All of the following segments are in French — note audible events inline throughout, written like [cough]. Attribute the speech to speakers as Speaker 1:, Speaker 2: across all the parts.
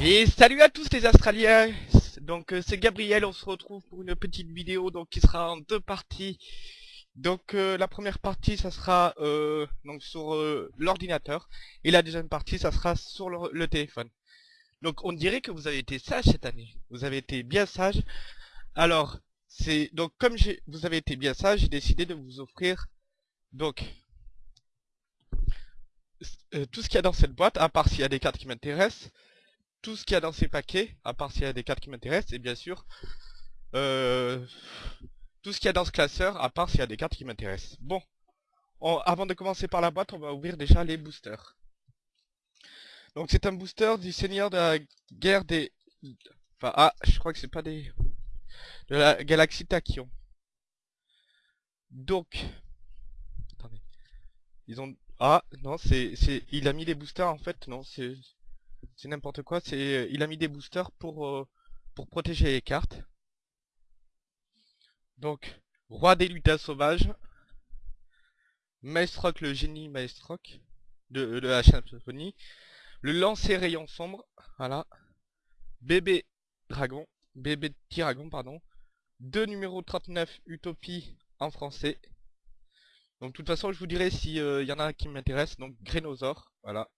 Speaker 1: Et salut à tous les Australiens Donc euh, c'est Gabriel, on se retrouve pour une petite vidéo donc qui sera en deux parties. Donc euh, la première partie ça sera euh, donc sur l'ordinateur et la deuxième partie ça sera sur le, le téléphone. Donc on dirait que vous avez été sage cette année. Vous avez été bien sage. Alors c'est donc comme vous avez été bien sage, j'ai décidé de vous offrir donc tout ce qu'il y a dans cette boîte, à part s'il y a des cartes qui m'intéressent tout ce qu'il y a dans ces paquets, à part s'il y a des cartes qui m'intéressent, et bien sûr, euh, tout ce qu'il y a dans ce classeur, à part s'il y a des cartes qui m'intéressent. Bon, on- avant de commencer par la boîte, on va ouvrir déjà les boosters. Donc c'est un booster du Seigneur de la guerre des... Enfin, ah, je crois que c'est pas des... De la galaxie Tachyon. Donc... Attendez. Ils ont... Ah, non, c'est... c'est Il a mis les boosters, en fait, non, c'est... C'est n'importe quoi, c'est il a mis des boosters pour euh, pour protéger les cartes. Donc roi des lutins sauvages, Maestroc le génie Maestroc de, de la symphonie, le lancer rayon sombre, voilà, bébé dragon, bébé tyragon pardon, deux numéro 39 Utopie en français. Donc de toute façon je vous dirai si y en a qui m'intéressent, donc Grénosaure, voilà.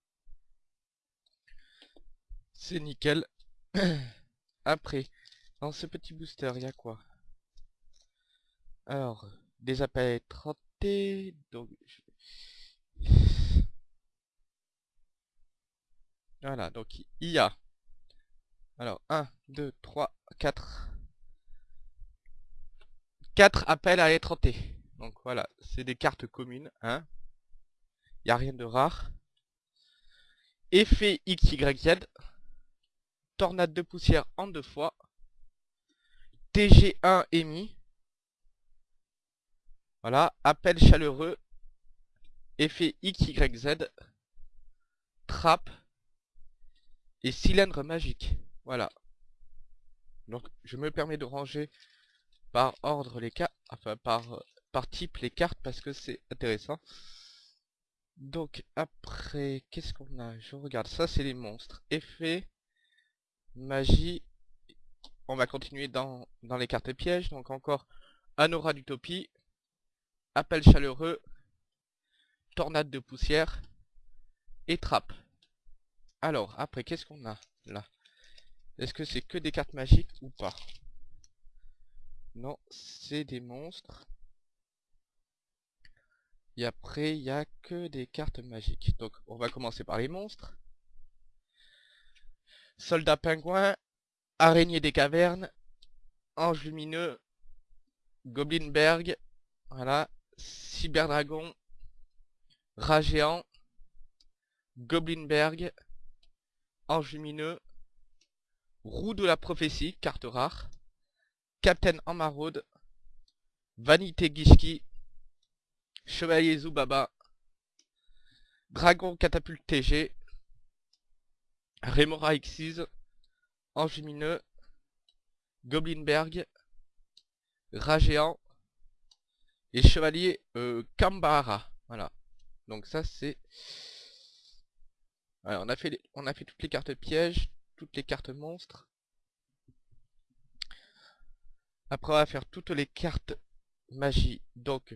Speaker 1: C'est nickel. [clears throat] Après, dans ce petit booster, il y a quoi? Alors, des appels trottés, donc... je- [sighs] Voilà, donc il y a... Alors, 1, 2, 3, 4... 4 appels à être. Donc voilà, c'est des cartes communes, hein. Il n'y a rien de rare. Effet XYZ, tornade de poussière en deux fois, TG1 émis, voilà, appel chaleureux, effet XYZ, trappe, et cylindre magique, voilà. Donc je me permets de ranger par ordre les cartes, enfin par, par type les cartes parce que c'est intéressant. Donc après, qu'est-ce qu'on a? Je regarde, ça c'est les monstres. Effet, magie. On va continuer dans, dans les cartes pièges. Donc encore un aura d'utopie. Appel chaleureux. Tornade de poussière. Et trappe. Alors, après, qu'est-ce qu'on a là? Est-ce que c'est que des cartes magiques ou pas? Non, c'est des monstres. Et après, il n'y a que des cartes magiques. Donc, on va commencer par les monstres. Soldat pingouin, araignée des cavernes, ange lumineux, goblinberg, voilà, cyberdragon, rat géant, goblinberg, ange lumineux, roue de la prophétie, carte rare, captain en maraude, vanité gishki, chevalier Zubaba, dragon catapulte TG, Remora Xyz, Ange Lumineux, Goblinberg, Rat Géant et Chevalier euh, Kambahara. Voilà. Donc ça c'est... On a fait on a fait toutes les cartes pièges, toutes les cartes monstres. Après on va faire toutes les cartes magie. Donc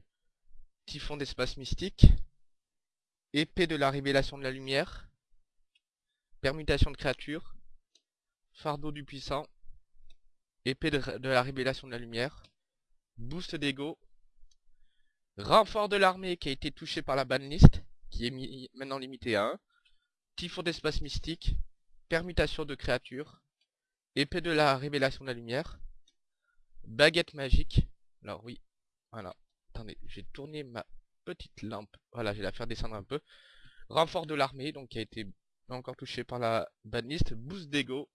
Speaker 1: Typhon d'espace mystique, Épée de la révélation de la lumière, Permutation de créatures, Fardeau du puissant, Épée de, la révélation de la lumière, Boost d'ego, Renfort de l'armée qui a été touché par la banlist, qui est maintenant limité à 1, Typhon d'espace mystique, Permutation de créatures, Épée de la révélation de la lumière, Baguette magique, alors oui, voilà, attendez, j'ai tourné ma petite lampe, voilà, je vais la faire descendre un peu, Renfort de l'armée, donc qui a été encore touché par la banlist, Boost d'ego,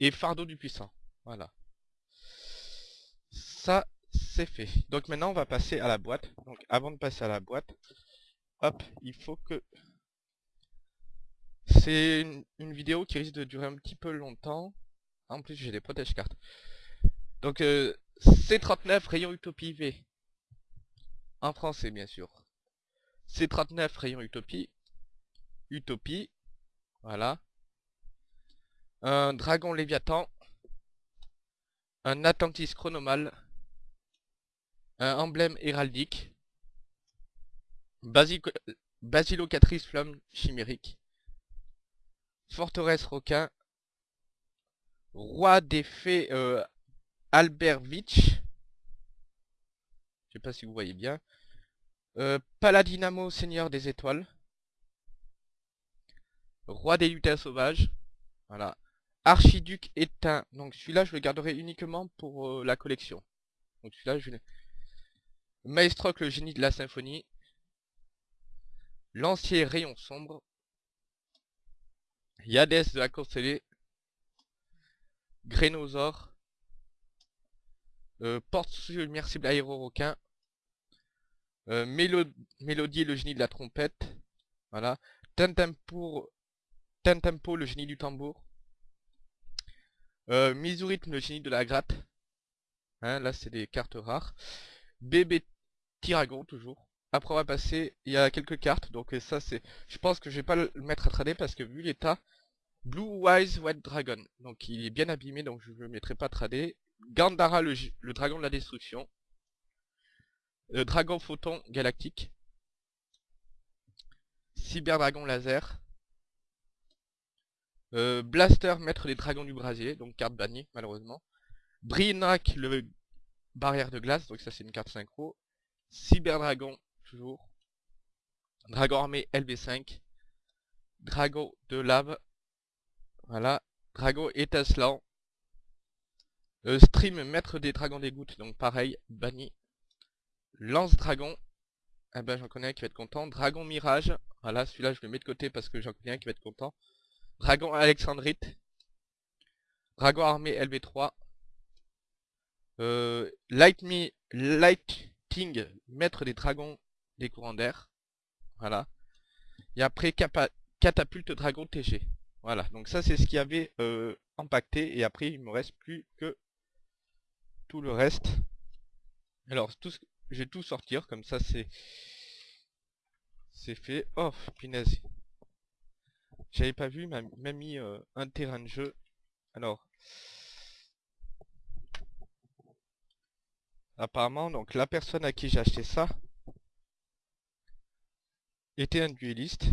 Speaker 1: Et fardeau du puissant. Voilà. Ça, c'est fait. Donc maintenant, on va passer à la boîte. Donc avant de passer à la boîte, hop, il faut que... C'est une, vidéo qui risque de durer un petit peu longtemps. En plus, j'ai des protège-cartes. Donc, euh, C39 rayon Utopie V. En français, bien sûr. C39 rayon Utopie. Utopie. Voilà. Un dragon Léviathan. Un Atlantis chronomal. Un emblème héraldique. Basilocatrice flamme chimérique. Forteresse requin. Roi des fées euh, Albert Vitch. Je sais pas si vous voyez bien. Euh, Paladinamo, Seigneur des Étoiles. Roi des lutins sauvages. Voilà. Archiduc éteint. Donc celui-là, je le garderai uniquement pour euh, la collection. Donc celui-là, je vais... Maestroc, le génie de la symphonie. Lancier rayon sombre. Yadès de la constellée. Grénosaure. Euh, porte submersible aéro-requin. Euh, Mélodie, le génie de la trompette. Voilà. Tintempo, Tintempo le génie du tambour. Euh, le génie de la gratte. Hein, là, c'est des cartes rares. Bébé Tiragon, toujours. Après, on va passer, il y a quelques cartes. Donc ça, c'est... Je pense que je vais pas le mettre à trader parce que vu l'état... Blue Wise White Dragon. Donc il est bien abîmé, donc je ne le mettrai pas à trader. Gandara, le, dragon de la destruction. Le dragon photon galactique. Cyber dragon laser. Euh, Blaster, maître des dragons du brasier, donc carte bannie malheureusement. Brinak, le barrière de glace, donc ça c'est une carte synchro. Cyber dragon, toujours. Dragon armé LB5. Dragon de lave. Voilà. Dragon étincelant. Euh, stream, maître des dragons des gouttes, donc pareil, banni. Lance-dragon. Eh ben j'en connais un qui va être content. Dragon Mirage. Voilà, celui-là je le mets de côté parce que j'en connais un qui va être content. Dragon Alexandrite. Dragon armé LB3. Euh, Light Me, maître des dragons des courants d'air. Voilà. Et après Catapulte Dragon TG. Voilà, donc ça c'est ce qui avait euh, impacté. Et après il me reste plus que tout le reste. Alors tout je vais tout sortir, comme ça c'est... C'est fait. Oh, punaise. J'avais pas vu, m'a mis euh, un terrain de jeu. Alors... Apparemment, donc la personne à qui j'ai acheté ça était un dueliste.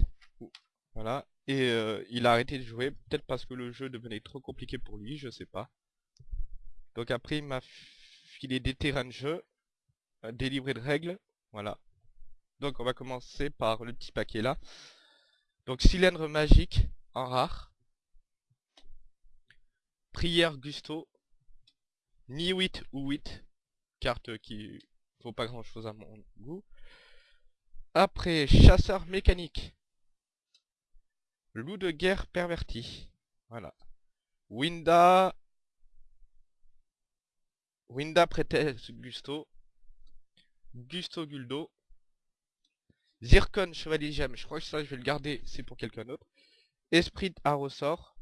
Speaker 1: Voilà. Et euh, il a arrêté de jouer, peut-être parce que le jeu devenait trop compliqué pour lui, je sais pas. Donc après il m'a filé des terrains de jeu des livrets de règles. Voilà. Donc on va commencer par le petit paquet là. Donc cylindre magique en rare. Prière Gusto. Ni 8 ou 8. Carte qui vaut pas grand chose à mon goût. Après, chasseur mécanique. Loup de guerre perverti. Voilà. Winda. Winda Prétesse Gusto. Gusto Guldo. Zircon Chevalier Gemme, je crois que ça je vais le garder, c'est pour quelqu'un d'autre. Esprit à ressort.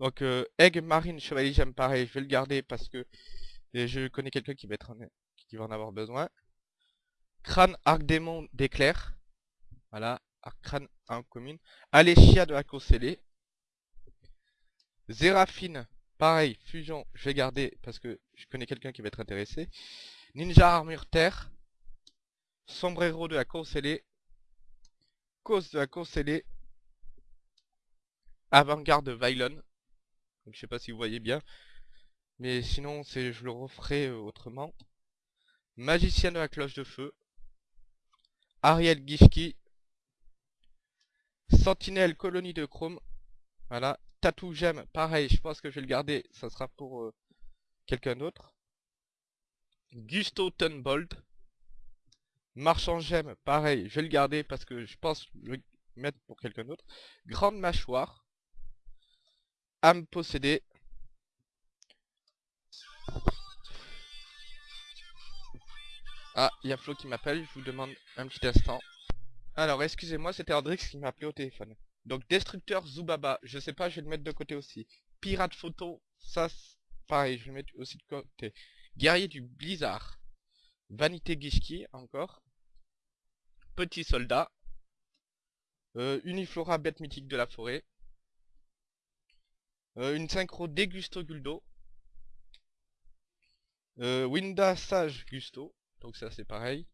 Speaker 1: Donc euh, Egg Marine Chevalier Gemme, pareil, je vais le garder parce que je connais quelqu'un qui va en avoir besoin. Crâne Arc Démon d'éclair. Voilà, crâne en commune. Aléchia de la Scellé. Zéraphine Pareil, fusion, je vais garder parce que je connais quelqu'un qui va être intéressé. Ninja armure terre. Sombrero de la course Cause de la course Avant-garde Vylon. Donc je sais pas si vous voyez bien. Mais sinon, c'est je le referai euh, autrement. Magicien de la cloche de feu. Ariel Gishki. Sentinelle colonie de chrome. Voilà. Tatou Gemme, pareil, je pense que je vais le garder, ça sera pour euh, quelqu'un d'autre. Gusto Tunbold. Marchand Gemme, pareil, je vais le garder parce que je pense le mettre pour quelqu'un d'autre. Grande Mâchoire. âme possédée. Ah, il y a Flo qui m'appelle, je vous demande un petit instant. Alors, excusez-moi, c'était Andrix qui m'a appelé au téléphone. Donc, Destructeur Zubaba, je sais pas, je vais le mettre de côté aussi. Pirate Photo, ça, pareil, je vais le mettre aussi de côté. Guerrier du Blizzard. Vanité Gishki, encore. Petit soldat. Euh, Uniflora, bête mythique de la forêt. Euh, une synchro Dégusto Guldo. Euh, Winda Sage Gusto. Donc ça c'est pareil.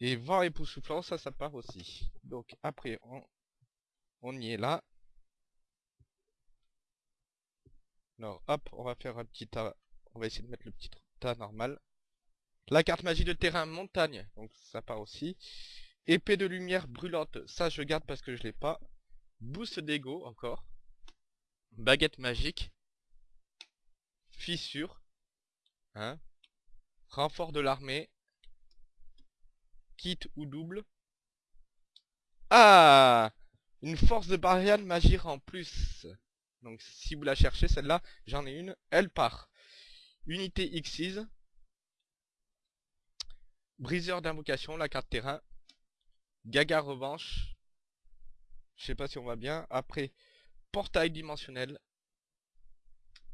Speaker 1: Et vent époustouflant, ça, ça part aussi. Donc après, on, on y est là. Alors, hop, on va faire un petit tas. On va essayer de mettre le petit tas normal. La carte magie de terrain montagne, donc ça part aussi. Épée de lumière brûlante, ça je garde parce que je l'ai pas. Boost d'ego encore. Baguette magique. Fissure. Hein. Renfort de l'armée kit ou double. Ah Une force de barrière magie en plus. Donc si vous la cherchez, celle-là, j'en ai une, elle part. Unité Xyz. Briseur d'invocation, la carte terrain. Gaga revanche. Je sais pas si on va bien. Après, portail dimensionnel.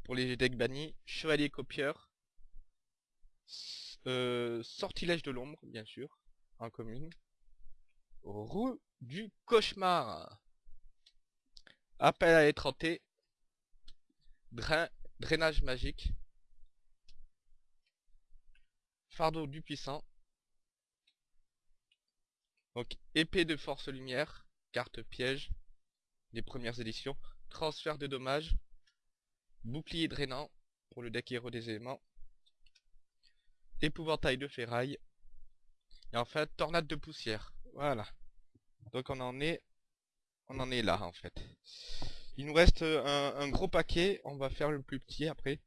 Speaker 1: Pour les decks bannis. Chevalier copieur. Euh, sortilège de l'ombre, bien sûr en commune. Roue du cauchemar. Appel à étranter. Drain, drainage magique. Fardeau du puissant. Donc épée de force lumière. Carte piège. Les premières éditions. Transfert de dommages. Bouclier drainant. Pour le deck héros des éléments. Épouvantail de ferraille. Et en fait, tornade de poussière. Voilà. Donc on en est... On en est là, en fait. Il nous reste un, un gros paquet. On va faire le plus petit après.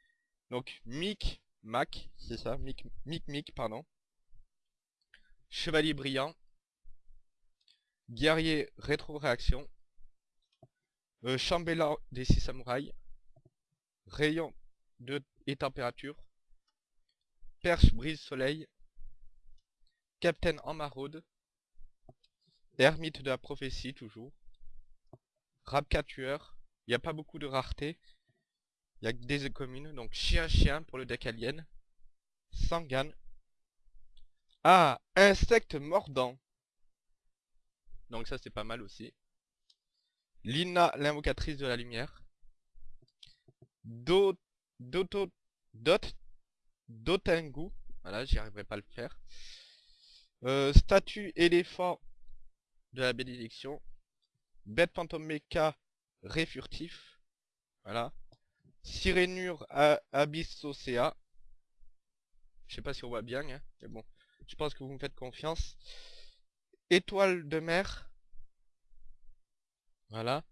Speaker 1: Donc, Mic, Mac, c'est ça, Mic, Mic, Mic, pardon. Chevalier brillant. Guerrier rétro-réaction. Euh, Chambellan des six samouraïs. Rayon de et température. Perche brise soleil. Captain en maraude. Ermite de la prophétie, toujours. Rabka tueur. Il n'y a pas beaucoup de rareté. Il y a des communes. Donc chien-chien pour le deck alien. Sangan. Ah, insecte mordant. Donc ça c'est pas mal aussi. Lina, l'invocatrice de la lumière. Dot, Dotengu. Voilà, j'y arriverai pas à le faire. Euh, statue éléphant de la bénédiction. Bête fantôme mecha réfurtif. Voilà. Sirénure abyss océa. Je sais pas si on voit bien, hein, mais bon. Je pense que vous me faites confiance. Étoile de mer. Voilà.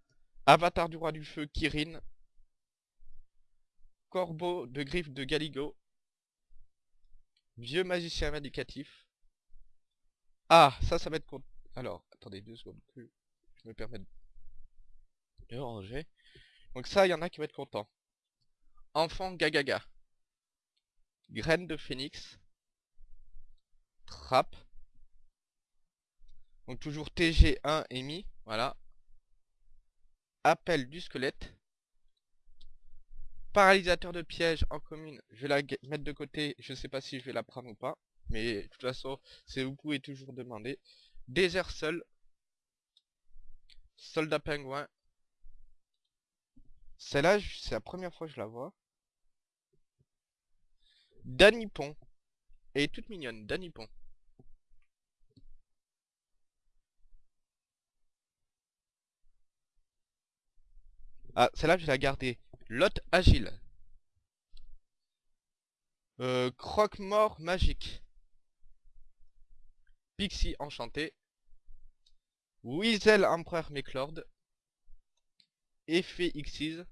Speaker 1: Avatar du roi du feu, Kirin. Corbeau de griffe de Galigo. Vieux magicien vindicatif. Ah, ça, ça va être... Alors, attendez deux secondes que je me permets de ranger. Donc ça, il y en a qui vont être contents. Enfant Gagaga. Graine de phénix. Trappe. Donc toujours TG1 émis. Voilà. Appel du squelette. Paralysateur de piège en commune. Je vais la mettre de côté. Je sais pas si je vais la prendre ou pas. Mais de toute façon, c'est vous pouvez toujours demander. Désert seul. Soldat pingouin. Celle-là, c'est la première fois que je la vois. Danipon. Elle est toute mignonne, Danipon. Ah, celle-là, je vais la garder. Lot agile. Euh, croque-mort magique. Pixie enchanté. Weasel empereur Méclord. Effet Xyz.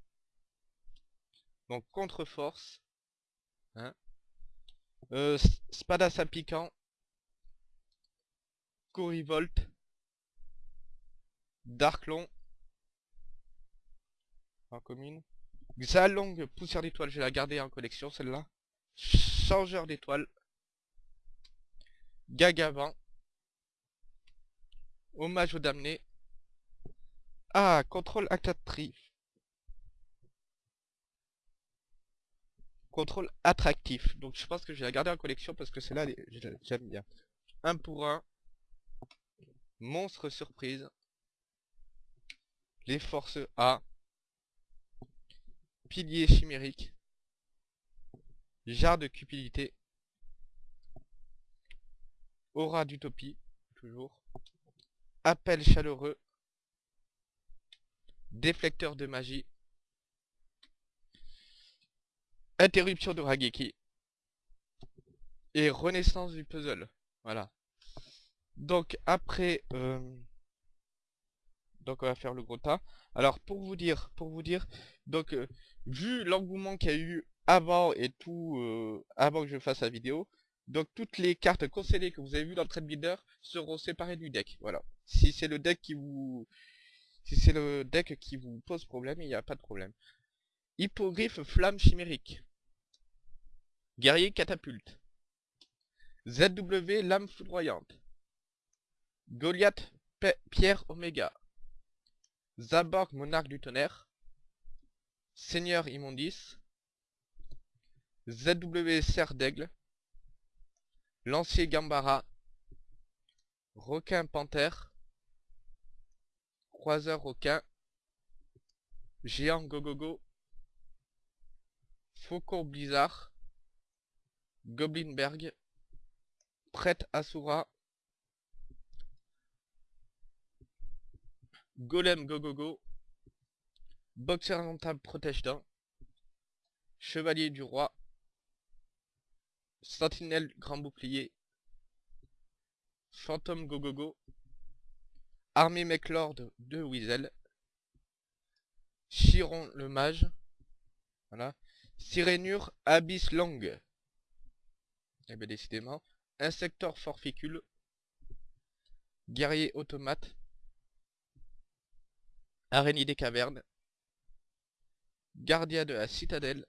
Speaker 1: Donc contre-force. Hein. Euh, Spadassa piquant. Corivolt. Darklon. Commune. Xalong poussière d'étoile, je vais la garder en collection celle-là. Changeur d'étoiles. Gagavan. Hommage aux damnés. Ah, contrôle actatrice. Contrôle attractif. Donc je pense que je vais la garder en collection parce que celle-là, j'aime bien. Un pour un. Monstre surprise. Les forces A. Pilier chimérique. Jarre de cupidité. Aura d'utopie. Toujours. Appel chaleureux. Déflecteur de magie. Interruption de Rageki. Et renaissance du puzzle. Voilà. Donc après... Euh, donc on va faire le gros tas. Alors pour vous dire, pour vous dire, donc euh, vu l'engouement qu'il y a eu avant et tout, euh, avant que je fasse la vidéo, donc toutes les cartes conseillées que vous avez vues dans le trade builder seront séparées du deck. Voilà. Si c'est le deck qui vous, si c'est le deck qui vous pose problème, il n'y a pas de problème. Hippogriffe flamme chimérique. Guerrier catapulte. ZW lame foudroyante. Goliath pierre oméga. Zaborg monarque du tonnerre. Seigneur immondice. ZW serre d'aigle. Lancier gambara. Requin panthère. Croiseur requin. Géant gogogo. Faucon blizzard. Goblinberg. Prêtre Asura. Golem Gogogo. Boxer indomptable protège d'un. Chevalier du roi. Sentinelle grand bouclier. Fantôme Gogogo. Armée Meclord de Weasel. Chiron le mage. Voilà. Sirénure Abyss Long. Eh bien décidément. Insector forficule. Guerrier automate. Araignée des cavernes. Gardien de la citadelle.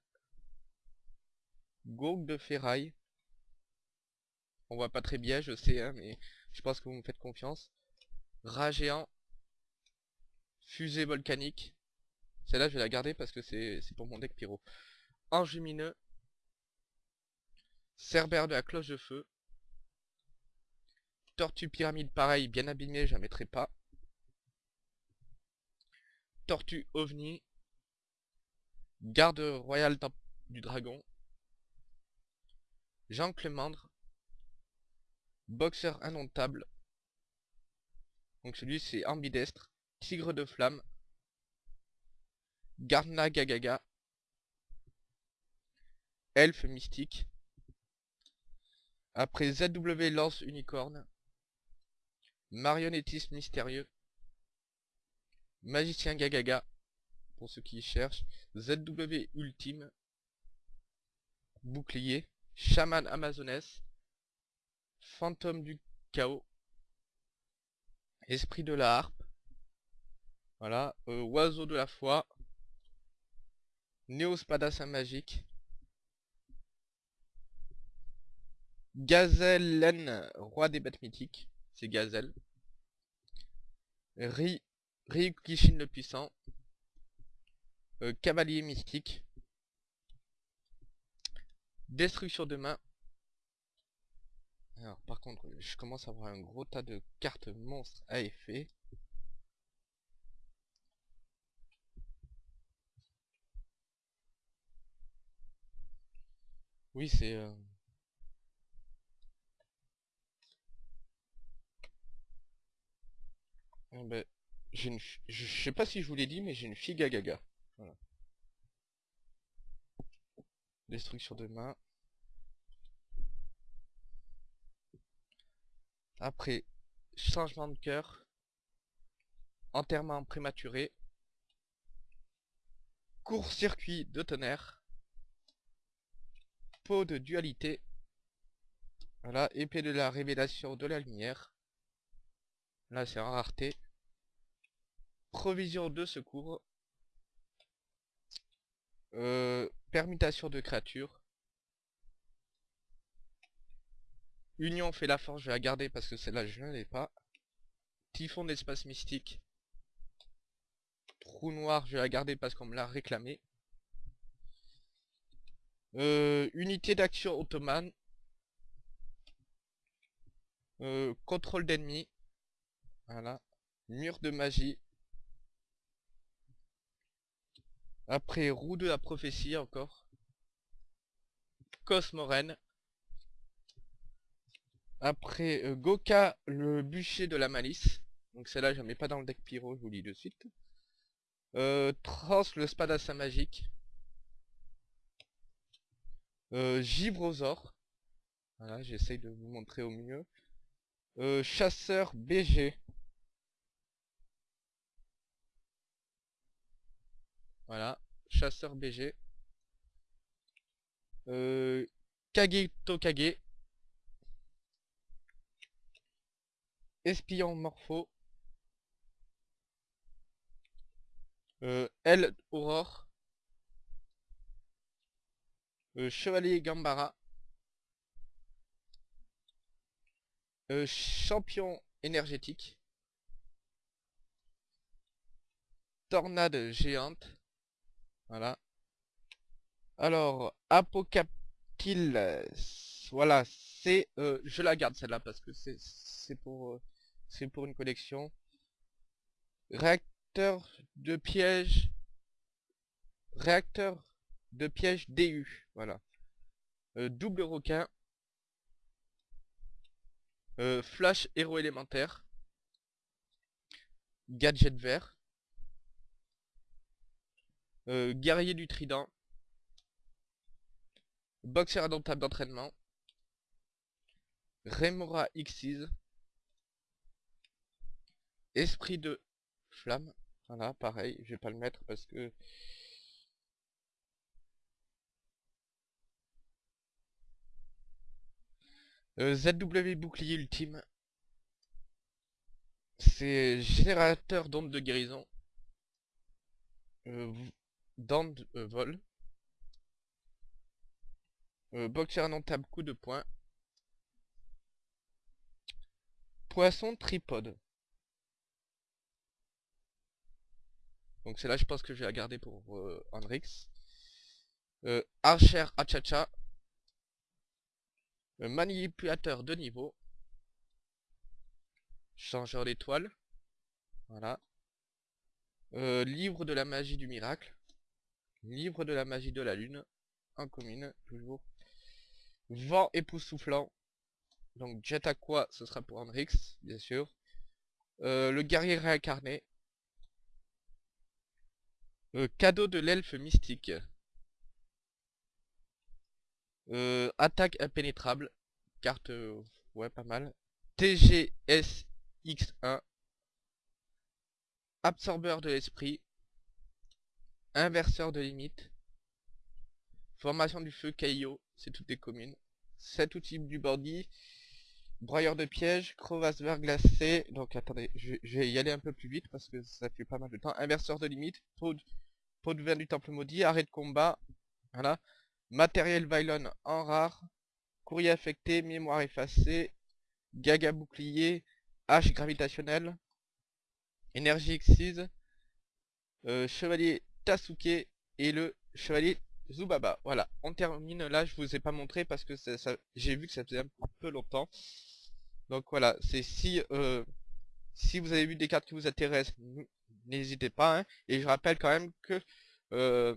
Speaker 1: Gog de ferraille. On voit pas très bien, je sais, hein, mais je pense que vous me faites confiance. Rat géant. Fusée volcanique. Celle-là, je vais la garder parce que c'est pour mon deck pyro. Ange lumineux. Cerbère de la cloche de feu. Tortue pyramide pareil, bien abîmé, je la mettrai pas. Tortue ovni. Garde royale du dragon. Jean Clémandre. Boxeur indomptable. Donc celui c'est ambidestre. Tigre de flamme. Garna Gagaga. Elfe mystique. Après ZW lance unicorne. Marionnettiste mystérieux. Magicien Gagaga. Pour ceux qui cherchent. ZW ultime. Bouclier. Chaman amazonesse. Fantôme du chaos. Esprit de la harpe. Voilà. Euh, oiseau de la foi. Néospadassin magique. Gazelle roi des bêtes mythiques. C'est Gazelle. Ri, Ryukishin le puissant. Euh, cavalier mystique. Destruction de main. Alors par contre, je commence à avoir un gros tas de cartes monstres à effet. Oui, c'est... Euh, Eh ben, une, je sais pas si je vous l'ai dit, mais j'ai une figue à gaga. Destruction de main. Après, changement de cœur. Enterrement prématuré. Court-circuit de tonnerre. Peau de dualité. Voilà, épée de la révélation de la lumière. Là, c'est en rareté. Provision de secours. Euh, permutation de créatures. Union fait la force, je vais la garder parce que celle-là je ne l'ai pas. Typhon d'espace mystique. Trou noir, je vais la garder parce qu'on me l'a réclamé. Euh, unité d'action ottomane. Euh, contrôle d'ennemis. Voilà. Mur de magie. Après, roue de la prophétie encore. Cosmoren. Après, euh, Goka, le bûcher de la malice. Donc celle-là, je mets pas dans le deck pyro, je vous lis de suite. Euh, Trans, le spadassa magique. Euh, Givrosaur. Voilà, j'essaye de vous montrer au mieux. Euh, chasseur BG. Voilà, chasseur BG. Euh, Kage Tokage. Espion Morpho. Euh, L Aurore. Euh, Chevalier Gambara. Euh, champion énergétique. Tornade géante. Voilà. Alors, Apocaptil. Voilà, c'est... Euh, je la garde celle-là parce que c'est pour... Euh, pour une collection. Réacteur de piège. Réacteur de piège DU. Voilà. Euh, double requin. Flash héros élémentaire. Gadget vert. Euh, guerrier du trident. Boxer indomptable d'entraînement. Remora Xyz. Esprit de flamme. Voilà, pareil, je vais pas le mettre parce que... Euh, ZW bouclier ultime. C'est générateur d'ondes de guérison. Euh, d'ondes euh, vol. Euh, boxer indomptable coup de poing. Poisson tripode. Donc c'est là je pense que je vais la garder pour euh, Hendrix. Euh, Archer Achacha. Euh, manipulateur de niveau. Changeur d'étoile. Voilà. Livre de la magie du miracle. Livre de la magie de la lune. En commune, toujours. Vent époustouflant. Donc Jet Aqua, ce sera pour Hendrix, bien sûr. Euh, le guerrier réincarné. Euh, cadeau de l'elfe mystique. Euh, attaque impénétrable. Carte, ouais, pas mal. TGSX1. Absorbeur de l'esprit. Inverseur de limite. Formation du feu Caillot. C'est toutes des communes. 7 outils du bandit. Broyeur de piège. Crevasse verglacée. Donc attendez, je, vais y aller un peu plus vite parce que ça fait pas mal de temps. Inverseur de limite. Pot de vin du temple maudit, arrêt de combat, voilà. Matériel Vylon en rare, courrier affecté, mémoire effacée, gaga bouclier, hache gravitationnelle, énergie exquise, euh, chevalier Tasuke et le chevalier Zubaba. Voilà, on termine là, je vous ai pas montré parce que j'ai vu que ça faisait un peu longtemps. Donc voilà, c'est si euh, si vous avez vu des cartes qui vous intéressent, n'hésitez pas. Hein. Et je rappelle quand même que... Euh,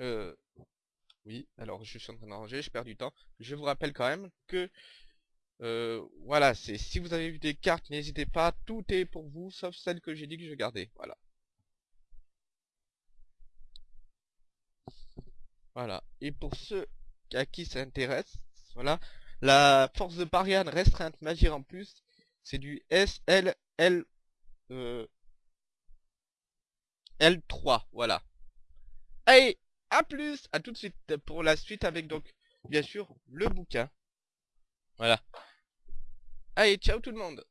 Speaker 1: euh, oui, alors je suis en train d'arranger, je perds du temps. Je vous rappelle quand même que... Voilà, c'est si vous avez vu des cartes, n'hésitez pas, tout est pour vous, sauf celle que j'ai dit que je gardais. Voilà. Voilà. Et pour ceux à qui ça intéresse, voilà, la force de Parian restreinte magie en plus, c'est du SLL euh, L3, voilà. Allez, à plus, à tout de suite pour la suite avec donc, bien sûr, le bouquin. Voilà. Allez, ciao tout le monde